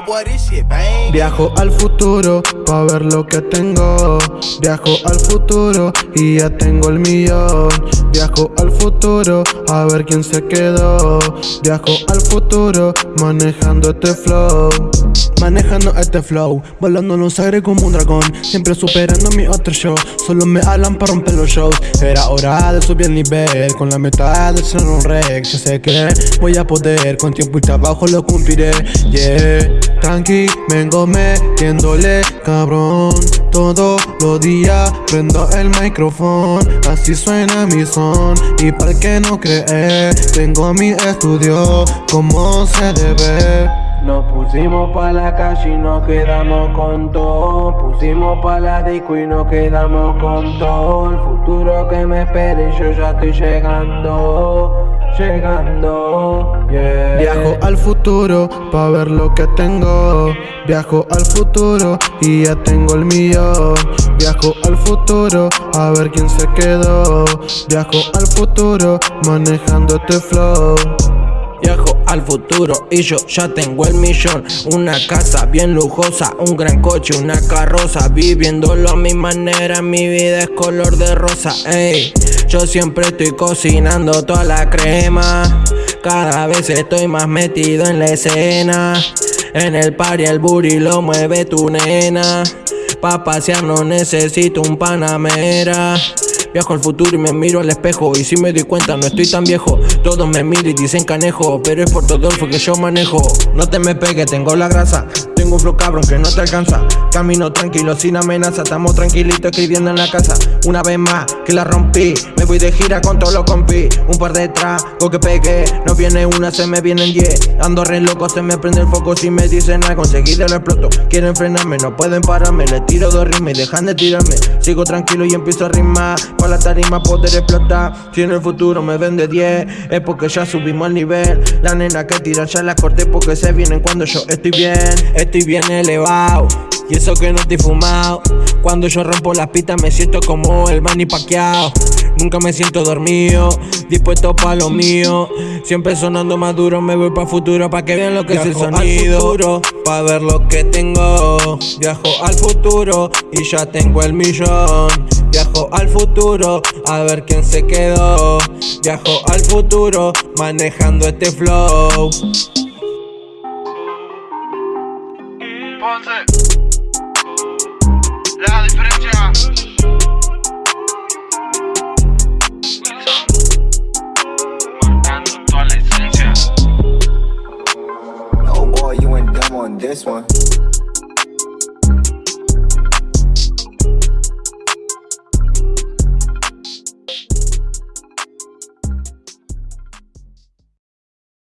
bang. Viajo al futuro pa' ver lo que tengo. Viajo al futuro y ya tengo el millón. Viajo al futuro a ver quién se quedó. Viajo al futuro manejando este flow. Manejando este flow, volando los aires como un dragón Siempre superando mi otro show Solo me hablan para romper los shows. Era hora de subir el nivel Con la meta de ser un rey Yo sé que voy a poder Con tiempo y trabajo lo cumpliré. Yeah, tranqui, vengo metiéndole cabrón Todos los días prendo el micrófono Así suena mi son Y para que no cree Tengo mi estudio como se debe nos pusimos pa' la calle y nos quedamos con todo. Pusimos pa' la disco y nos quedamos con todo. El futuro que me espere yo ya estoy llegando Llegando, yeah. Viajo al futuro pa' ver lo que tengo. Viajo al futuro y ya tengo el millón Viajo al futuro a ver quién se quedó. Viajo al futuro manejando este flow Viajo al futuro y yo ya tengo el millón. Una casa bien lujosa, un gran coche, una carroza. Viviéndolo a mi manera, mi vida es color de rosa. Ey, yo siempre estoy cocinando toda la crema. Cada vez estoy más metido en la escena. En el party el booty lo mueve tu nena. Pa' pasear no necesito un panamera Viajo al futuro y me miro al espejo. Y si me doy cuenta no estoy tan viejo. Todos me miran y dicen canejo Pero es por todo el que yo manejo. No te me pegues, tengo la grasa tengo un flow cabrón que no te alcanza. Camino tranquilo, sin amenaza Estamos tranquilitos escribiendo en la casa. Una vez más que la rompí Me voy de gira con todos los compi Un par de tragos que pegué No viene una, se me vienen diez. Ando re loco, se me prende el foco Si me dicen nada, conseguido el exploto. Quieren frenarme, no pueden pararme Le tiro dos rimas y dejan de tirarme. Sigo tranquilo y empiezo a rimar Con la tarima poder explotar. Si en el futuro me vende 10 Es porque ya subimos el nivel. La nena que tiran ya la corté porque se vienen cuando yo estoy bien bien elevado. Y eso que no estoy fumado. Cuando yo rompo las pistas me siento como el Manny paqueado Nunca me siento dormido, dispuesto pa' lo mío. Siempre sonando más duro, me voy pa' futuro Pa' que vean lo que es el sonido. futuro, Pa' ver lo que tengo. Viajo al futuro y ya tengo el millón. Viajo al futuro a ver quién se quedó. Viajo al futuro manejando este flow Diferencia. Marcando la esencia. Oh boy, you went dumb on this one.